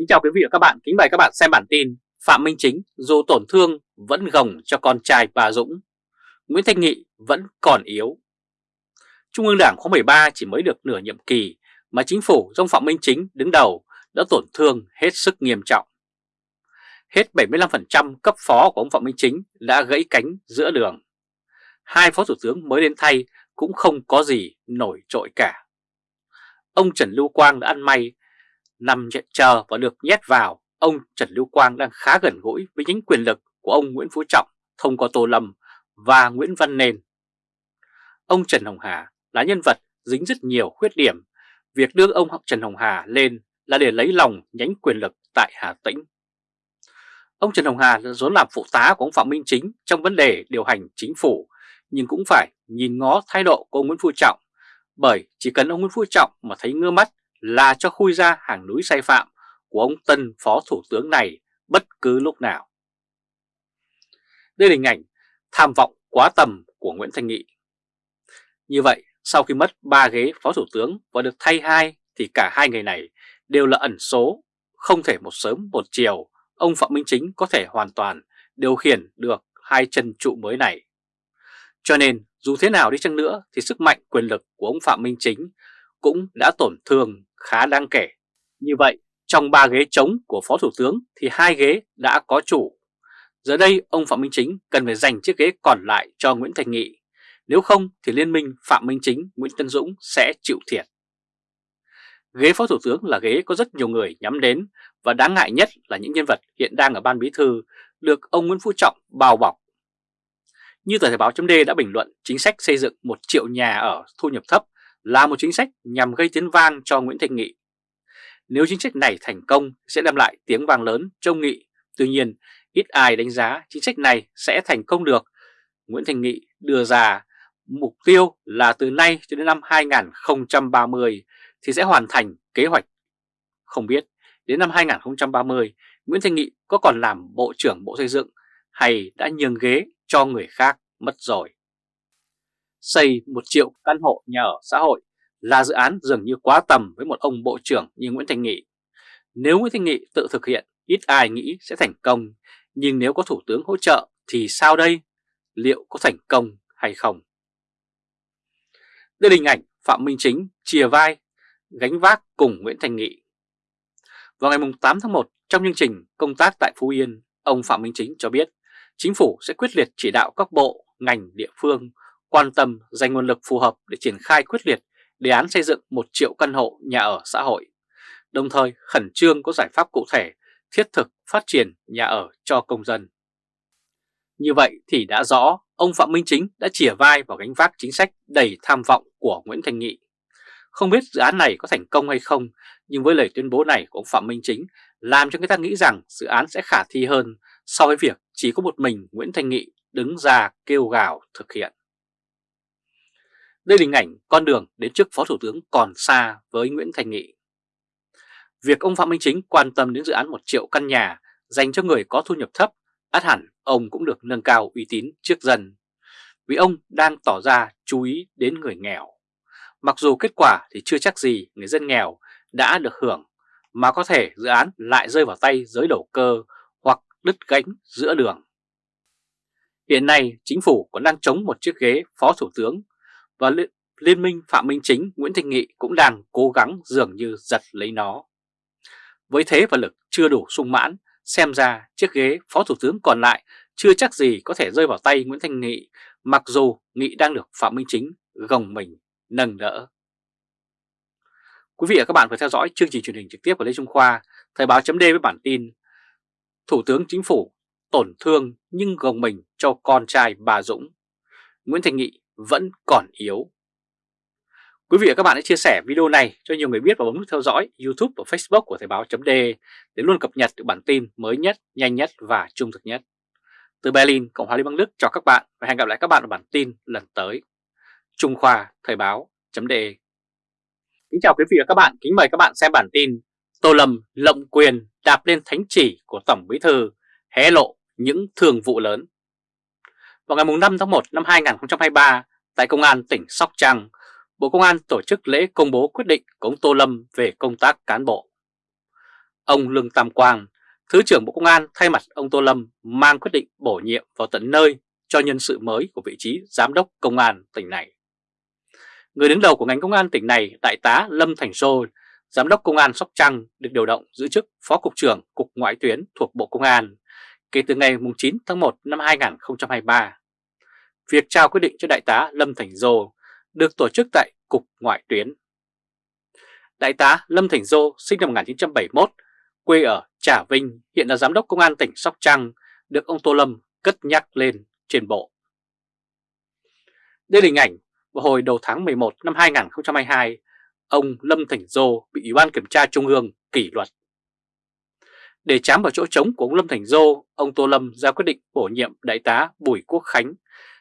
Kính chào quý vị và các bạn, kính mời các bạn xem bản tin Phạm Minh Chính dù tổn thương vẫn gồng cho con trai bà Dũng. Nguyễn Thanh Nghị vẫn còn yếu. Trung ương Đảng khóa 13 chỉ mới được nửa nhiệm kỳ mà chính phủ do Phạm Minh Chính đứng đầu đã tổn thương hết sức nghiêm trọng. Hết 75% cấp phó của ông Phạm Minh Chính đã gãy cánh giữa đường. Hai phó thủ tướng mới đến thay cũng không có gì nổi trội cả. Ông Trần Lưu Quang đã ăn may nằm chờ và được nhét vào, ông Trần Lưu Quang đang khá gần gũi với nhánh quyền lực của ông Nguyễn Phú Trọng thông qua Tô Lâm và Nguyễn Văn Nền. Ông Trần Hồng Hà là nhân vật dính rất nhiều khuyết điểm. Việc đưa ông Trần Hồng Hà lên là để lấy lòng nhánh quyền lực tại Hà Tĩnh. Ông Trần Hồng Hà vốn làm phụ tá của ông Phạm Minh Chính trong vấn đề điều hành chính phủ, nhưng cũng phải nhìn ngó thái độ của ông Nguyễn Phú Trọng, bởi chỉ cần ông Nguyễn Phú Trọng mà thấy ngơ mắt là cho khui ra hàng núi sai phạm của ông tân phó thủ tướng này bất cứ lúc nào. Đây là hình ảnh tham vọng quá tầm của Nguyễn Thanh Nghị. Như vậy, sau khi mất 3 ghế phó thủ tướng và được thay hai thì cả hai người này đều là ẩn số, không thể một sớm một chiều ông Phạm Minh Chính có thể hoàn toàn điều khiển được hai chân trụ mới này. Cho nên dù thế nào đi chăng nữa thì sức mạnh quyền lực của ông Phạm Minh Chính cũng đã tổn thương khá đáng kể. Như vậy, trong 3 ghế trống của Phó Thủ tướng thì hai ghế đã có chủ. Giờ đây ông Phạm Minh Chính cần phải dành chiếc ghế còn lại cho Nguyễn Thành Nghị. Nếu không thì liên minh Phạm Minh Chính, Nguyễn Tân Dũng sẽ chịu thiệt. Ghế Phó Thủ tướng là ghế có rất nhiều người nhắm đến và đáng ngại nhất là những nhân vật hiện đang ở Ban Bí Thư được ông Nguyễn Phú Trọng bao bọc. Như tờ Thời báo chấm đã bình luận chính sách xây dựng 1 triệu nhà ở thu nhập thấp là một chính sách nhằm gây tiếng vang cho Nguyễn Thanh Nghị. Nếu chính sách này thành công sẽ đem lại tiếng vang lớn cho Nghị, tuy nhiên ít ai đánh giá chính sách này sẽ thành công được. Nguyễn Thanh Nghị đưa ra mục tiêu là từ nay cho đến năm 2030 thì sẽ hoàn thành kế hoạch. Không biết đến năm 2030 Nguyễn Thanh Nghị có còn làm Bộ trưởng Bộ Xây dựng hay đã nhường ghế cho người khác mất rồi xây 1 triệu căn hộ nhà ở xã hội là dự án dường như quá tầm với một ông bộ trưởng như Nguyễn Thành Nghị. Nếu Nguyễn Thành Nghị tự thực hiện, ít ai nghĩ sẽ thành công, nhưng nếu có Thủ tướng hỗ trợ thì sao đây? Liệu có thành công hay không? Đây là hình ảnh Phạm Minh Chính chìa vai, gánh vác cùng Nguyễn Thành Nghị. Vào ngày 8 tháng 1, trong chương trình công tác tại Phú Yên, ông Phạm Minh Chính cho biết chính phủ sẽ quyết liệt chỉ đạo các bộ, ngành, địa phương quan tâm dành nguồn lực phù hợp để triển khai quyết liệt đề án xây dựng 1 triệu căn hộ nhà ở xã hội, đồng thời khẩn trương có giải pháp cụ thể thiết thực phát triển nhà ở cho công dân. Như vậy thì đã rõ ông Phạm Minh Chính đã chìa vai vào gánh vác chính sách đầy tham vọng của Nguyễn Thành Nghị. Không biết dự án này có thành công hay không, nhưng với lời tuyên bố này của ông Phạm Minh Chính làm cho người ta nghĩ rằng dự án sẽ khả thi hơn so với việc chỉ có một mình Nguyễn Thành Nghị đứng ra kêu gào thực hiện. Đây là hình ảnh con đường đến trước Phó Thủ tướng còn xa với Nguyễn Thành Nghị. Việc ông Phạm Minh Chính quan tâm đến dự án 1 triệu căn nhà dành cho người có thu nhập thấp, át hẳn ông cũng được nâng cao uy tín trước dân. Vì ông đang tỏ ra chú ý đến người nghèo. Mặc dù kết quả thì chưa chắc gì người dân nghèo đã được hưởng, mà có thể dự án lại rơi vào tay giới đầu cơ hoặc đứt gánh giữa đường. Hiện nay, chính phủ còn đang chống một chiếc ghế phó thủ tướng và Liên minh Phạm Minh Chính Nguyễn Thanh Nghị cũng đang cố gắng dường như giật lấy nó. Với thế và lực chưa đủ sung mãn, xem ra chiếc ghế Phó Thủ tướng còn lại chưa chắc gì có thể rơi vào tay Nguyễn Thanh Nghị, mặc dù Nghị đang được Phạm Minh Chính gồng mình nâng đỡ. Quý vị và các bạn vừa theo dõi chương trình truyền hình trực tiếp của Lê Trung Khoa, Thời báo chấm với bản tin Thủ tướng Chính phủ tổn thương nhưng gồng mình cho con trai bà Dũng. Nguyễn Thành Nghị vẫn còn yếu. Quý vị và các bạn hãy chia sẻ video này cho nhiều người biết và bấm nút theo dõi YouTube và Facebook của Thời báo .d để luôn cập nhật được bản tin mới nhất, nhanh nhất và trung thực nhất. Từ Berlin, Cộng hòa Liên bang Đức chào các bạn và hẹn gặp lại các bạn ở bản tin lần tới. Trung Khoa Thời báo .de. Kính chào quý vị và các bạn, kính mời các bạn xem bản tin Tô Lâm lộng quyền đạp lên thánh chỉ của Tổng Bí Thư hé lộ những thường vụ lớn. Vào ngày 5 tháng 1 năm 2023, tại Công an tỉnh Sóc Trăng, Bộ Công an tổ chức lễ công bố quyết định của ông Tô Lâm về công tác cán bộ. ông Lương Tam Quang, Thứ trưởng Bộ Công an thay mặt ông Tô Lâm mang quyết định bổ nhiệm vào tận nơi cho nhân sự mới của vị trí Giám đốc Công an tỉnh này. Người đứng đầu của ngành công an tỉnh này, Đại tá Lâm Thành Sô, Giám đốc Công an Sóc Trăng được điều động giữ chức Phó Cục trưởng Cục Ngoại tuyến thuộc Bộ Công an kể từ ngày 9 tháng 1 năm 2023. Việc trao quyết định cho Đại tá Lâm Thành Dô được tổ chức tại Cục Ngoại tuyến. Đại tá Lâm Thành Dô sinh năm 1971, quê ở Trà Vinh, hiện là Giám đốc Công an tỉnh Sóc Trăng, được ông Tô Lâm cất nhắc lên trên bộ. Đây là hình ảnh vào hồi đầu tháng 11 năm 2022, ông Lâm Thành Dô bị Ủy ban Kiểm tra Trung ương kỷ luật. Để chám vào chỗ trống của ông Lâm Thành Dô, ông Tô Lâm ra quyết định bổ nhiệm Đại tá Bùi Quốc Khánh,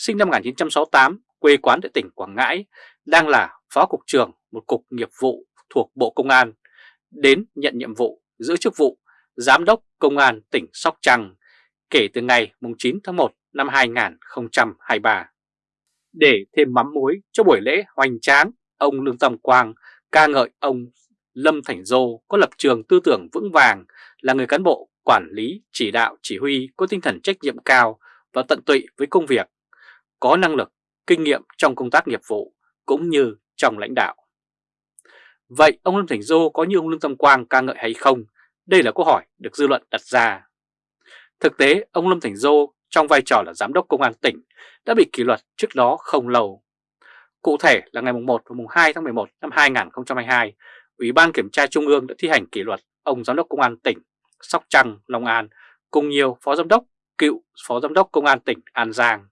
sinh năm 1968, quê quán tại tỉnh Quảng Ngãi, đang là Phó Cục trưởng một cục nghiệp vụ thuộc Bộ Công an, đến nhận nhiệm vụ giữ chức vụ Giám đốc Công an tỉnh Sóc Trăng kể từ ngày 9 tháng 1 năm 2023. Để thêm mắm muối cho buổi lễ hoành tráng, ông Lương Tâm Quang ca ngợi ông Lâm Thành Dô có lập trường tư tưởng vững vàng, là người cán bộ, quản lý, chỉ đạo, chỉ huy có tinh thần trách nhiệm cao và tận tụy với công việc, có năng lực, kinh nghiệm trong công tác nghiệp vụ cũng như trong lãnh đạo. Vậy ông Lâm Thành Dô có như ông Lương Tâm Quang ca ngợi hay không? Đây là câu hỏi được dư luận đặt ra. Thực tế, ông Lâm Thành Dô trong vai trò là Giám đốc Công an tỉnh đã bị kỷ luật trước đó không lâu. Cụ thể là ngày 1 và 2 tháng 11 năm 2022, Ủy ban Kiểm tra Trung ương đã thi hành kỷ luật ông Giám đốc Công an tỉnh Sóc Trăng, Long An cùng nhiều Phó Giám đốc, cựu Phó Giám đốc Công an tỉnh An Giang.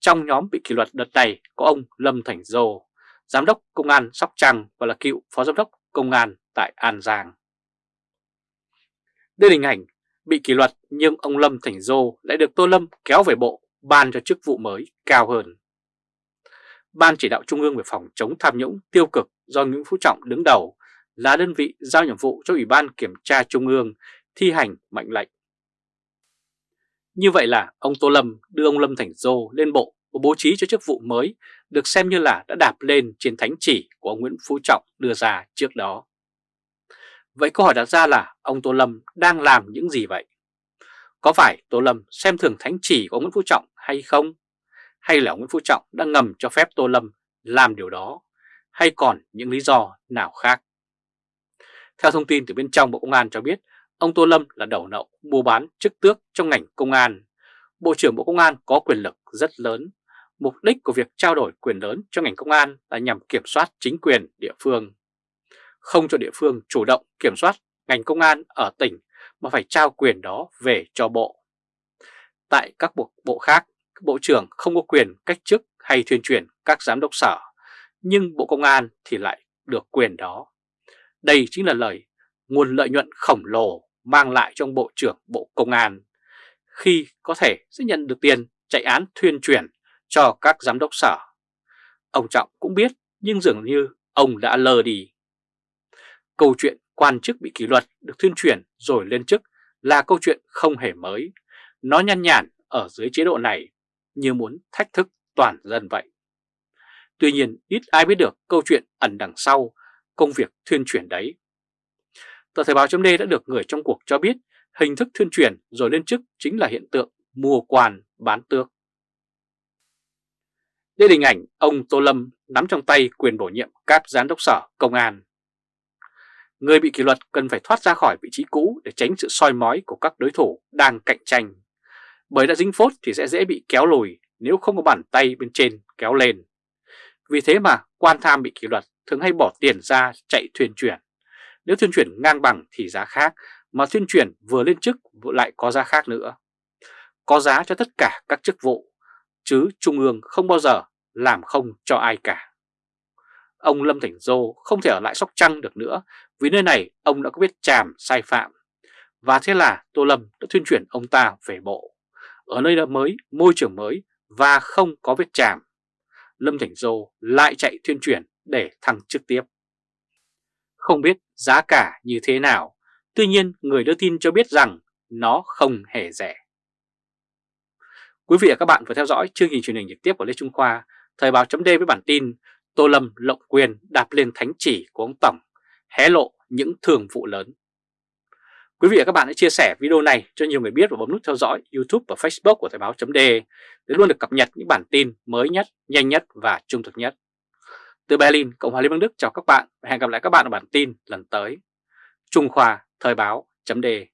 Trong nhóm bị kỷ luật đợt này có ông Lâm Thành Dô, Giám đốc Công an Sóc Trăng và là cựu Phó Giám đốc Công an tại An Giang. Đây là hình ảnh bị kỷ luật nhưng ông Lâm Thành Dô lại được Tô Lâm kéo về bộ ban cho chức vụ mới cao hơn. Ban chỉ đạo Trung ương về phòng chống tham nhũng tiêu cực do Nguyễn Phú Trọng đứng đầu là đơn vị giao nhiệm vụ cho Ủy ban Kiểm tra Trung ương thi hành mệnh lệnh. Như vậy là ông Tô Lâm đưa ông Lâm Thành Dô lên bộ và bố trí cho chức vụ mới được xem như là đã đạp lên trên thánh chỉ của ông Nguyễn Phú Trọng đưa ra trước đó. Vậy câu hỏi đặt ra là ông Tô Lâm đang làm những gì vậy? Có phải Tô Lâm xem thường thánh chỉ của ông Nguyễn Phú Trọng hay không? Hay là ông Nguyễn Phú Trọng đang ngầm cho phép Tô Lâm làm điều đó? Hay còn những lý do nào khác? Theo thông tin từ bên trong Bộ Công an cho biết, ông Tô Lâm là đầu nậu mua bán chức tước trong ngành công an. Bộ trưởng Bộ Công an có quyền lực rất lớn. Mục đích của việc trao đổi quyền lớn cho ngành công an là nhằm kiểm soát chính quyền địa phương. Không cho địa phương chủ động kiểm soát ngành công an ở tỉnh mà phải trao quyền đó về cho bộ. Tại các bộ, bộ khác, Bộ trưởng không có quyền cách chức hay thuyên chuyển các giám đốc sở, nhưng Bộ Công an thì lại được quyền đó. Đây chính là lời nguồn lợi nhuận khổng lồ mang lại trong Bộ trưởng Bộ Công an khi có thể sẽ nhận được tiền chạy án thuyên chuyển cho các giám đốc sở. Ông Trọng cũng biết, nhưng dường như ông đã lờ đi. Câu chuyện quan chức bị kỷ luật được thuyên chuyển rồi lên chức là câu chuyện không hề mới. Nó nhăn nhản ở dưới chế độ này, như muốn thách thức toàn dân vậy. Tuy nhiên, ít ai biết được câu chuyện ẩn đằng sau công việc thuyên chuyển đấy. Tờ Thời báo chấm đã được người trong cuộc cho biết hình thức thuyên chuyển rồi lên chức chính là hiện tượng mua quan bán tước. Đây là hình ảnh ông Tô Lâm nắm trong tay quyền bổ nhiệm các giám đốc sở, công an. Người bị kỷ luật cần phải thoát ra khỏi vị trí cũ để tránh sự soi mói của các đối thủ đang cạnh tranh. Bởi đã dính phốt thì sẽ dễ bị kéo lùi nếu không có bàn tay bên trên kéo lên. Vì thế mà quan tham bị kỷ luật thường hay bỏ tiền ra chạy thuyền chuyển. Nếu tuyên chuyển ngang bằng thì giá khác, mà tuyên chuyển vừa lên chức lại có giá khác nữa. Có giá cho tất cả các chức vụ, chứ Trung ương không bao giờ làm không cho ai cả. Ông Lâm Thành Dô không thể ở lại Sóc Trăng được nữa vì nơi này ông đã có biết chàm sai phạm. Và thế là Tô Lâm đã tuyên chuyển ông ta về bộ. Ở nơi mới, môi trường mới và không có vết chàm. Lâm Thành Dô lại chạy tuyên chuyển để thăng chức tiếp. Không biết giá cả như thế nào, tuy nhiên người đưa tin cho biết rằng nó không hề rẻ. Quý vị và các bạn vừa theo dõi chương trình truyền hình trực tiếp của Lê Trung Khoa, Thời báo chấm với bản tin Tô Lâm lộng quyền đạp lên thánh chỉ của ông Tổng, hé lộ những thường vụ lớn. Quý vị và các bạn hãy chia sẻ video này cho nhiều người biết và bấm nút theo dõi YouTube và Facebook của Thời báo chấm để luôn được cập nhật những bản tin mới nhất, nhanh nhất và trung thực nhất. Từ Berlin, Cộng hòa Liên bang Đức chào các bạn và hẹn gặp lại các bạn ở bản tin lần tới. Trung Khoa Thời báo chấm đề.